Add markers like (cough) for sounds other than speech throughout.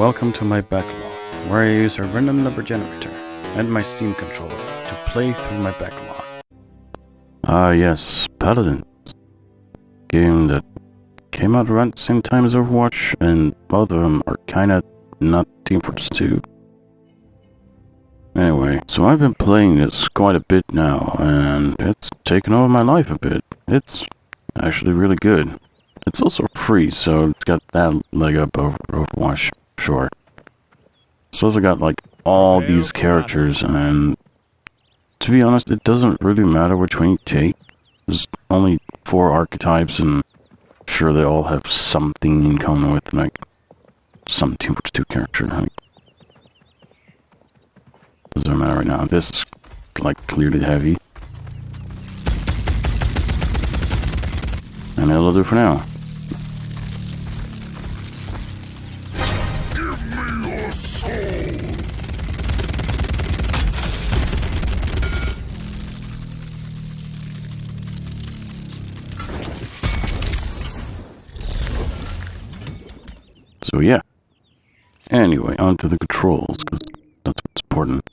Welcome to my backlog, where I use a random number generator and my Steam controller to play through my backlog. Ah yes, Paladins. Game that came out around the same time as Overwatch, and both of them are kinda not Team Fortress 2. Anyway, so I've been playing this quite a bit now, and it's taken over my life a bit. It's actually really good. It's also free, so it's got that leg up over Overwatch, sure. It's also got like all these characters, and to be honest, it doesn't really matter which one you take. There's only four archetypes, and sure they all have something in common with like some Team Fortress 2 character. Like, doesn't matter right now. This is like clearly heavy. And that'll do for now. So yeah. Anyway, on to the controls, because that's what's important.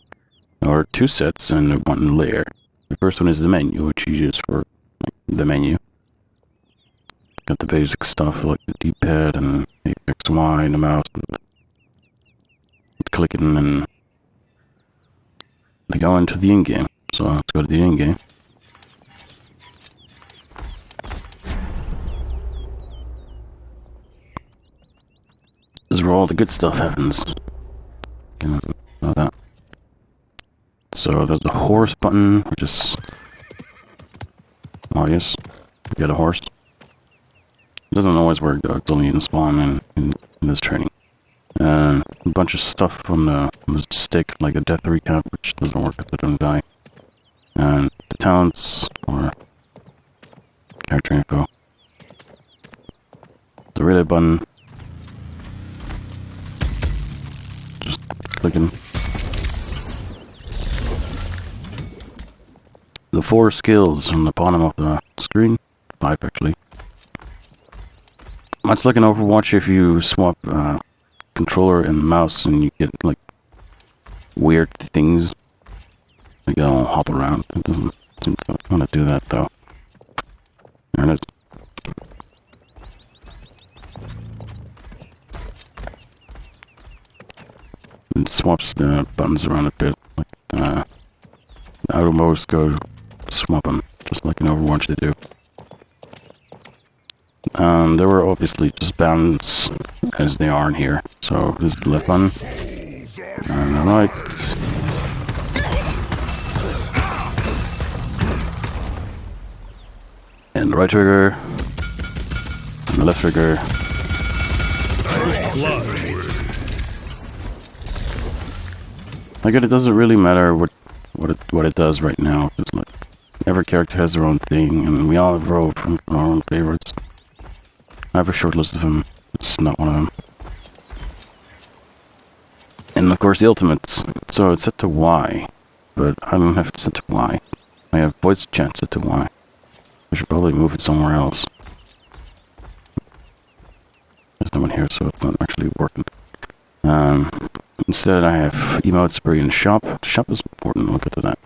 There are two sets and one layer. The first one is the menu, which you use for the menu. Got the basic stuff like the D-pad and the X, Y, and the mouse. And clicking and they go into the in-game. So let's go to the in-game. This is where all the good stuff happens. That. So there's a horse button, which is oh, obvious. You get a horse. It doesn't always work though, it's only in spawn in, in, in this training. A bunch of stuff on the, on the stick, like a death recap, which doesn't work if they don't die. And the talents, or character info. The relay button. Just clicking. The four skills on the bottom of the screen. Five, actually. Much like an Overwatch, if you swap uh, controller and mouse and you get like weird things. Like they'll hop around. It doesn't seem to want to do that though. There it is. It swaps the buttons around a bit. Like uh, the modes go swap them, just like in Overwatch they do. Um, there were obviously just bounds as they are in here. So this is the left button. And the right. And the right trigger. And the left trigger. I get it doesn't really matter what what it what it does right now. It's like every character has their own thing, and we all have our own favorites. I have a short list of them. It's not one of them. And of course the ultimates. So it's set to Y, but I don't have it set to Y. I have voice chat set to Y. I should probably move it somewhere else. There's no one here, so it's not actually working. Um, instead I have emotes spray in shop. Shop is important, we'll get to that.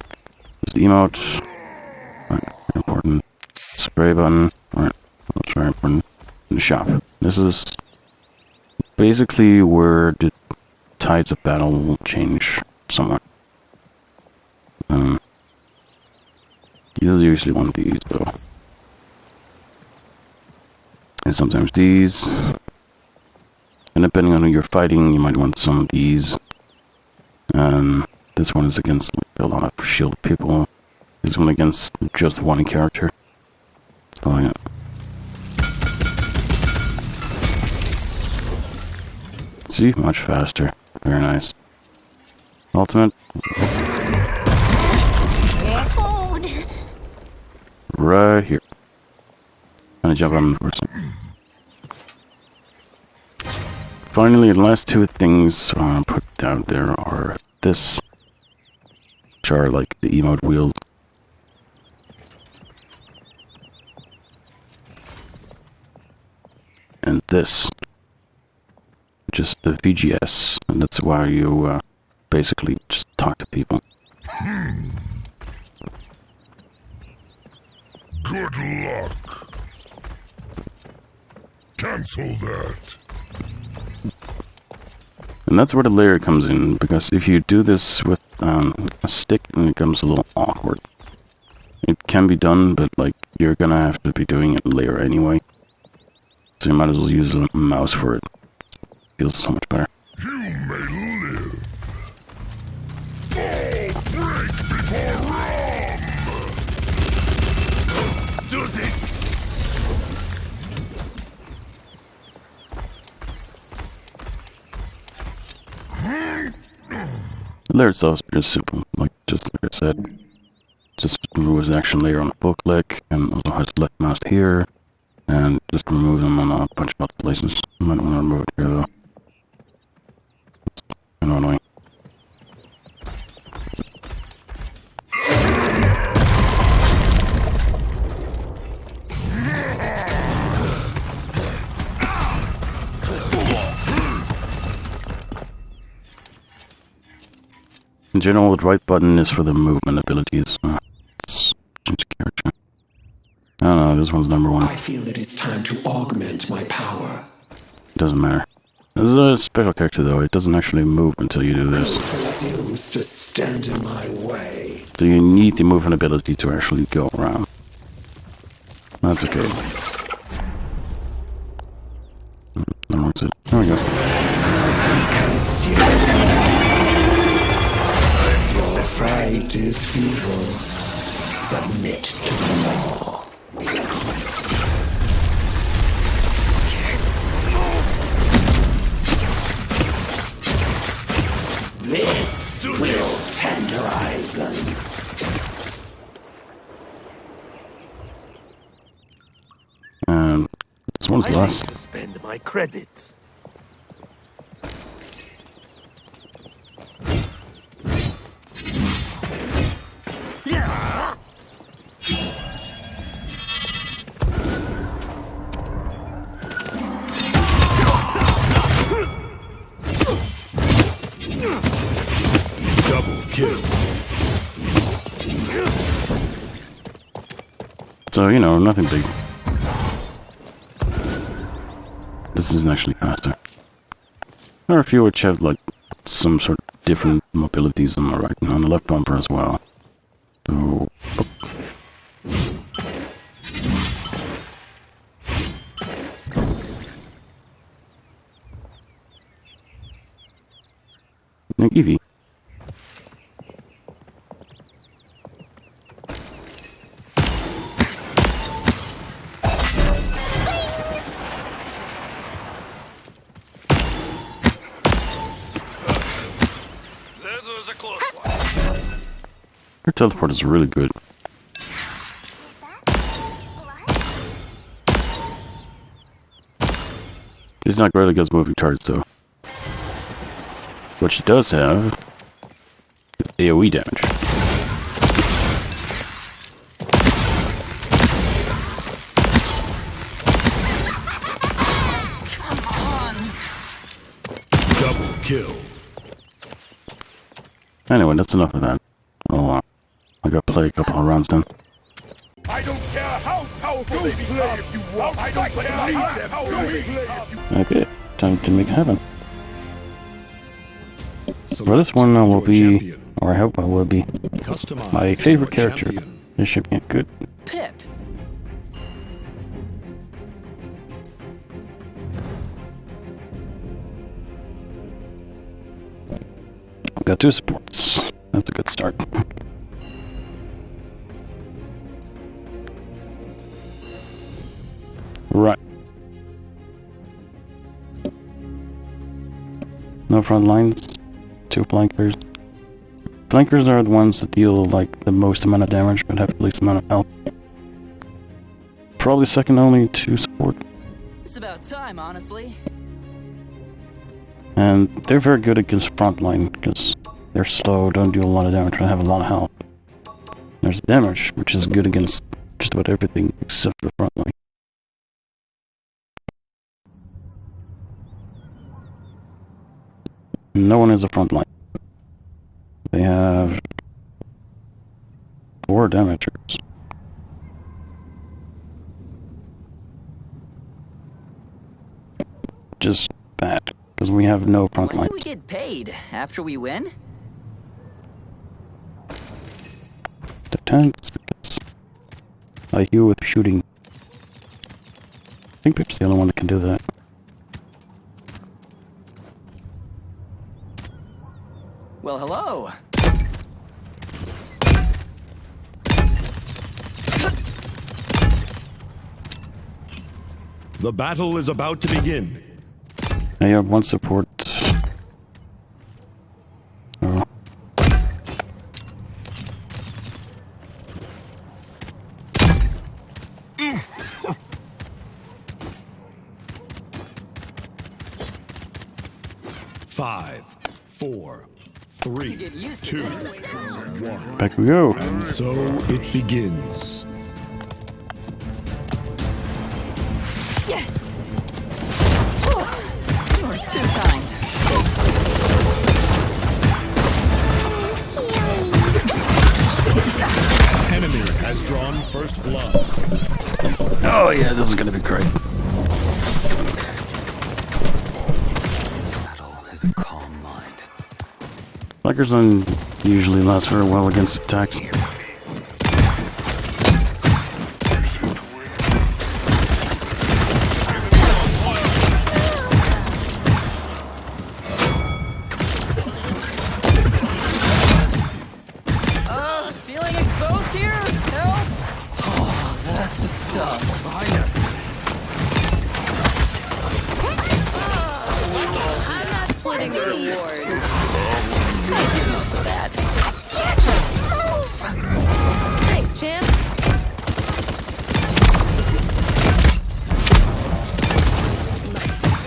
There's the emote. Right, important. Spray button. Right, that's very important shop. This is basically where the tides of battle will change somewhat. Um, he does usually want these though. And sometimes these. And depending on who you're fighting, you might want some of these. Um, this one is against like, a lot of shield people. This one against just one character. So yeah. See? Much faster. Very nice. Ultimate. Right here. I'm gonna jump on the. Finally, the last two things I want to put down there are this, which are like the emote wheels. And this, which just the VGS, and that's why you uh, basically just talk to people. Good luck. Cancel that. And that's where the layer comes in, because if you do this with um, a stick, then it becomes a little awkward. It can be done, but like you're gonna have to be doing it layer anyway. So you might as well use a mouse for it. Feels so much better. You may live. All break before run. Do this. The layer itself is pretty simple, like just like I said. Just removes the action layer on the full click, and also has left mouse here, and just remove them on a bunch of other places. You might want to remove it here though. In general, the right button is for the movement abilities. Uh, character. I don't know, this one's number one. I feel that it's time to augment my power. Doesn't matter. This is a special character though, it doesn't actually move until you do this. To stand in my way. So you need the movement ability to actually go around. That's okay. Is futile. Submit to the law. This will tenderize them. And this one's I need last. to spend my credits. So, you know, nothing big. This isn't actually faster. There are a few which have, like, some sort of different mobilities on the right and on the left bumper as well. So, Evie. Teleport is really good. She's not great against moving targets though. What she does have is AoE damage. Double kill. Anyway, that's enough of that. Uh, I gotta play a couple of rounds then. I don't care how powerful they become. If you want, I don't care how powerful they become. Okay, time to make it happen. For this one, I will be, or I hope I will be, my favorite character. This should be good. Pip. I've got two supports. That's a good start. No front lines. Two flankers. Flankers are the ones that deal like the most amount of damage but have the least amount of health. Probably second only to support. It's about time, honestly. And they're very good against frontline because they're slow, don't do a lot of damage, and have a lot of health. There's damage, which is good against just about everything except for frontline. No one is a front line. They have four damagers. Just bad, because we have no front When do we get paid? After we win? Depends, because I heal with shooting. I think Pip's the only one that can do that. Well, hello. The battle is about to begin. I have one support. Oh. Five, four, three, Get used to two, this. one. Back we go. And so it begins. Oh, you are too kind. Enemy has drawn first blood. Oh yeah, this is gonna be great. Don't usually last very well against attacks.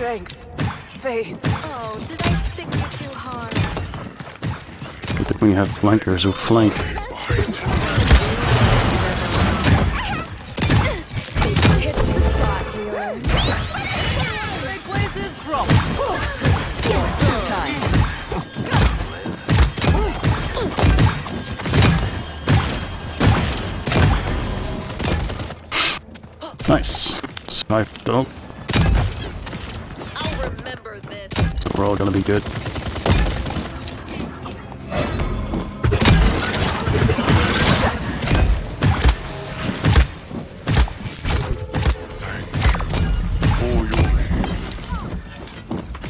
Strength fades. Oh, did I stick you too hard? Good that we have flankers who flank. Hit the spot, We're all gonna be good.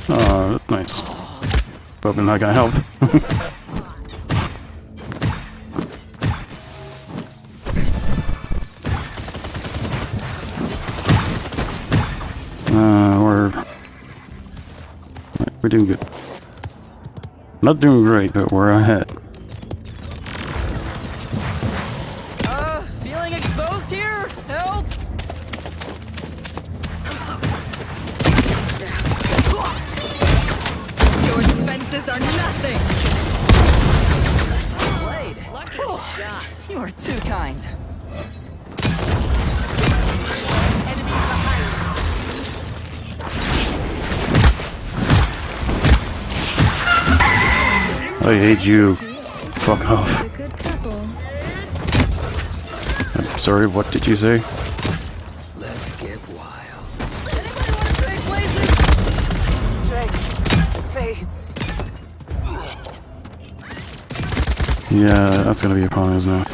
Oh, that's nice. Probably not gonna help. (laughs) Not doing great, but we're ahead. You. Fuck off. A good couple. I'm sorry, what did you say? Let's get wild. Anybody want to trade fades. Yeah, that's gonna be a problem, isn't it?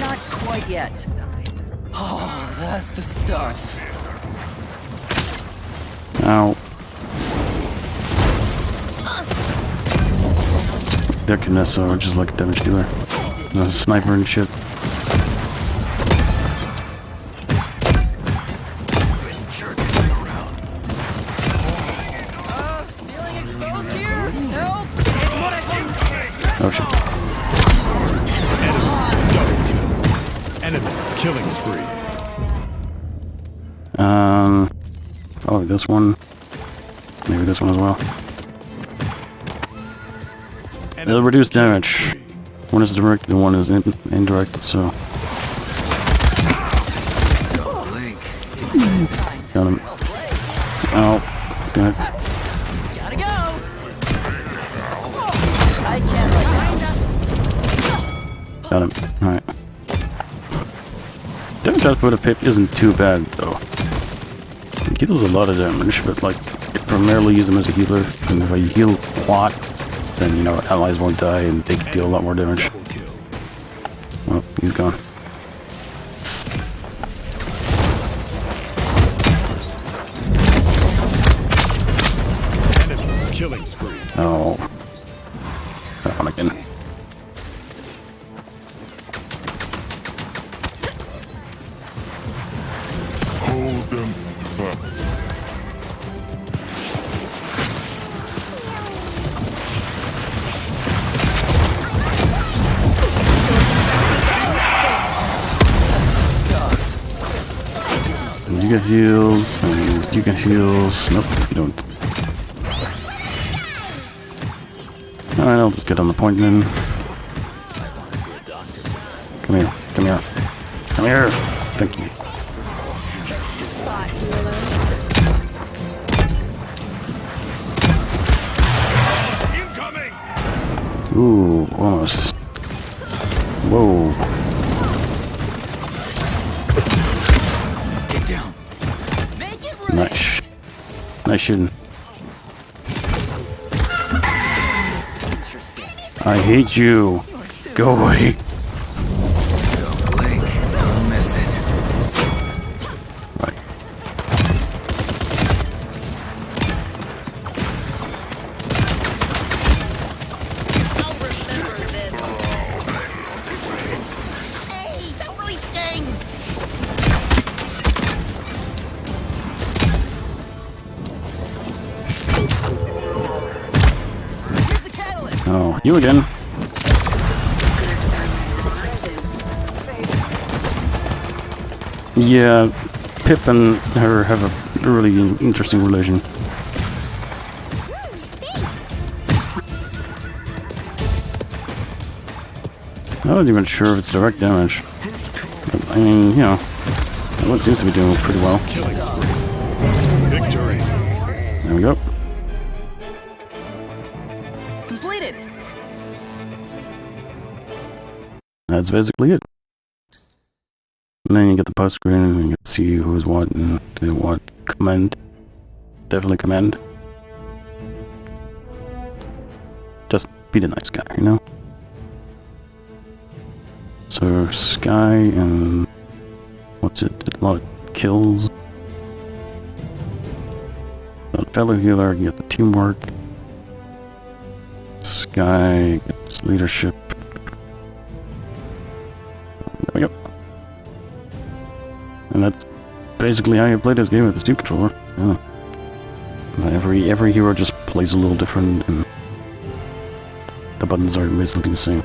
Not quite yet. Oh, that's the stuff. Ow. They're Kinessa, or just like a damage dealer. A sniper and shit. Feeling exposed here? Help! Oh shit. Enemy killing spree. Um. Oh, this one. Maybe this one as well. It'll reduce damage. One is direct and one is in indirect, so. Got him. Ow. Gotta go! Got him. Alright. Damage output of Pip isn't too bad, though. He deals a lot of damage, but, like, I primarily use him as a healer, and if I heal a lot, then, you know, allies won't die, and they can deal a lot more damage. Well, he's gone. Heals, and you get heals. Nope, you don't. Alright, I'll just get on the point then. Come here, come here. Come here! Thank you. Ooh, almost. Whoa. Nice shooting. I hate you. Go away. You again. Yeah, Pip and her have a really interesting relation. I'm not even sure if it's direct damage. But, I mean, you know, that one seems to be doing pretty well. There we go. That's basically it. And then you get the post screen and you to see who's what and do what. Commend. Definitely commend. Just be the nice guy, you know? So, Sky and. What's it? A lot of kills. A fellow healer gets the teamwork. Sky gets leadership. Basically how you play this game with the Steam controller. Yeah. Every every hero just plays a little different, and the buttons are basically the same.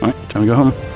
Alright, time to go home.